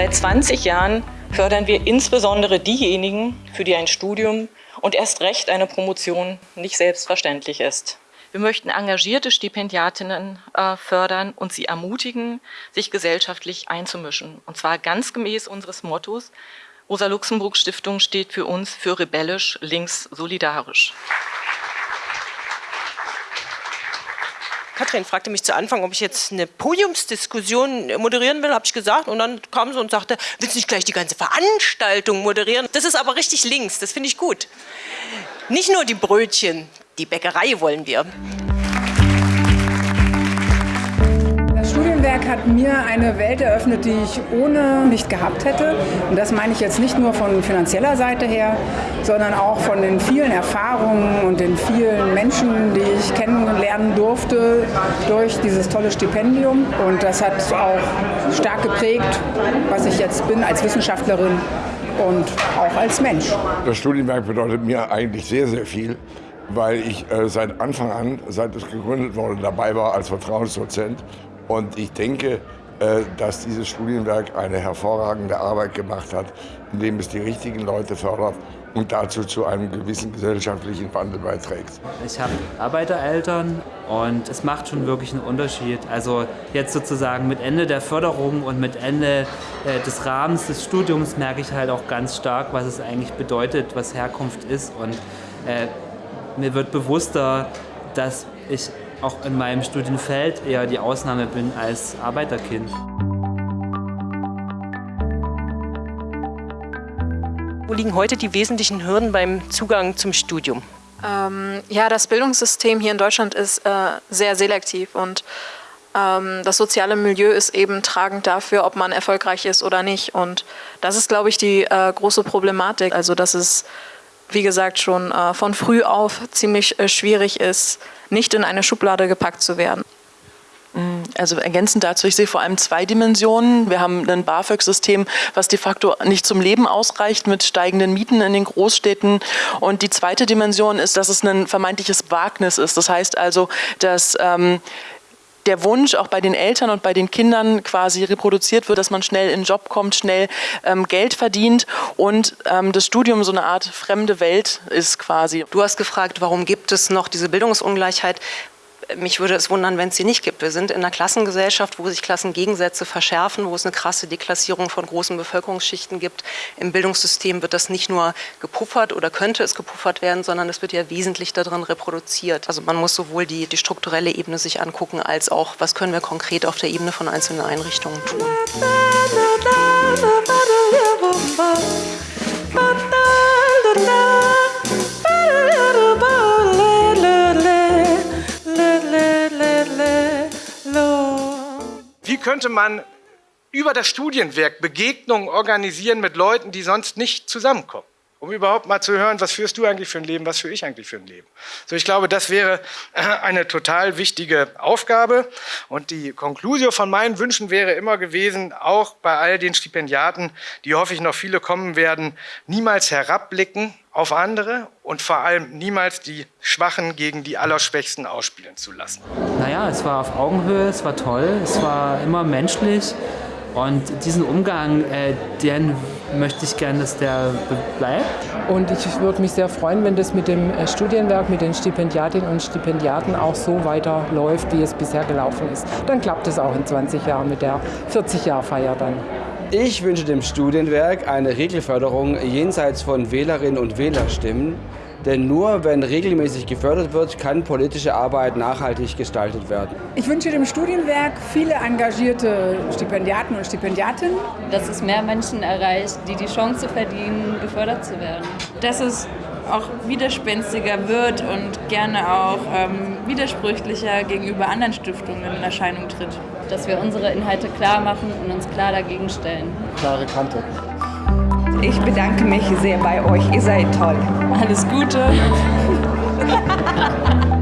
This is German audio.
Seit 20 Jahren fördern wir insbesondere diejenigen, für die ein Studium und erst recht eine Promotion nicht selbstverständlich ist. Wir möchten engagierte Stipendiatinnen äh, fördern und sie ermutigen, sich gesellschaftlich einzumischen. Und zwar ganz gemäß unseres Mottos, Rosa-Luxemburg-Stiftung steht für uns für rebellisch, links, solidarisch. Katrin fragte mich zu Anfang, ob ich jetzt eine Podiumsdiskussion moderieren will, habe ich gesagt. Und dann kam sie und sagte, willst du nicht gleich die ganze Veranstaltung moderieren? Das ist aber richtig links, das finde ich gut. Nicht nur die Brötchen, die Bäckerei wollen wir. Werk hat mir eine Welt eröffnet, die ich ohne nicht gehabt hätte. Und das meine ich jetzt nicht nur von finanzieller Seite her, sondern auch von den vielen Erfahrungen und den vielen Menschen, die ich kennenlernen durfte durch dieses tolle Stipendium. Und das hat auch stark geprägt, was ich jetzt bin als Wissenschaftlerin und auch als Mensch. Das Studienwerk bedeutet mir eigentlich sehr, sehr viel weil ich äh, seit Anfang an, seit es gegründet wurde, dabei war als Vertrauensdozent und ich denke, äh, dass dieses Studienwerk eine hervorragende Arbeit gemacht hat, indem es die richtigen Leute fördert und dazu zu einem gewissen gesellschaftlichen Wandel beiträgt. Ich habe Arbeitereltern und es macht schon wirklich einen Unterschied. Also jetzt sozusagen mit Ende der Förderung und mit Ende äh, des Rahmens des Studiums merke ich halt auch ganz stark, was es eigentlich bedeutet, was Herkunft ist und äh, mir wird bewusster, dass ich auch in meinem Studienfeld eher die Ausnahme bin als Arbeiterkind. Wo liegen heute die wesentlichen Hürden beim Zugang zum Studium? Ähm, ja, das Bildungssystem hier in Deutschland ist äh, sehr selektiv und ähm, das soziale Milieu ist eben tragend dafür, ob man erfolgreich ist oder nicht. Und das ist, glaube ich, die äh, große Problematik. Also, dass es, wie gesagt, schon äh, von früh auf ziemlich äh, schwierig ist, nicht in eine Schublade gepackt zu werden. Mm, also ergänzend dazu, ich sehe vor allem zwei Dimensionen. Wir haben ein BAföG-System, was de facto nicht zum Leben ausreicht mit steigenden Mieten in den Großstädten. Und die zweite Dimension ist, dass es ein vermeintliches Wagnis ist. Das heißt also, dass ähm, der Wunsch auch bei den Eltern und bei den Kindern quasi reproduziert wird, dass man schnell in den Job kommt, schnell ähm, Geld verdient und ähm, das Studium so eine Art fremde Welt ist quasi. Du hast gefragt, warum gibt es noch diese Bildungsungleichheit? Mich würde es wundern, wenn es sie nicht gibt. Wir sind in einer Klassengesellschaft, wo sich Klassengegensätze verschärfen, wo es eine krasse Deklassierung von großen Bevölkerungsschichten gibt. Im Bildungssystem wird das nicht nur gepuffert oder könnte es gepuffert werden, sondern es wird ja wesentlich darin reproduziert. Also man muss sowohl die, die strukturelle Ebene sich angucken, als auch, was können wir konkret auf der Ebene von einzelnen Einrichtungen tun. Könnte man über das Studienwerk Begegnungen organisieren mit Leuten, die sonst nicht zusammenkommen? Um überhaupt mal zu hören, was führst du eigentlich für ein Leben, was führe ich eigentlich für ein Leben? So, ich glaube, das wäre äh, eine total wichtige Aufgabe. Und die Konklusion von meinen Wünschen wäre immer gewesen, auch bei all den Stipendiaten, die hoffe ich noch viele kommen werden, niemals herabblicken auf andere und vor allem niemals die Schwachen gegen die Allerschwächsten ausspielen zu lassen. Naja, es war auf Augenhöhe, es war toll, es war immer menschlich und diesen Umgang, äh, den möchte ich gerne, dass der bleibt. Und ich würde mich sehr freuen, wenn das mit dem äh, Studienwerk, mit den Stipendiatinnen und Stipendiaten auch so weiterläuft, wie es bisher gelaufen ist. Dann klappt es auch in 20 Jahren mit der 40-Jahr-Feier dann. Ich wünsche dem Studienwerk eine Regelförderung jenseits von Wählerinnen und Wählerstimmen. Denn nur wenn regelmäßig gefördert wird, kann politische Arbeit nachhaltig gestaltet werden. Ich wünsche dem Studienwerk viele engagierte Stipendiaten und Stipendiatinnen. Dass es mehr Menschen erreicht, die die Chance verdienen, gefördert zu werden. Dass es auch widerspenstiger wird und gerne auch ähm, widersprüchlicher gegenüber anderen Stiftungen in Erscheinung tritt. Dass wir unsere Inhalte klar machen und uns klar dagegen stellen. Klare Kante. Ich bedanke mich sehr bei euch. Ihr seid toll. Alles Gute.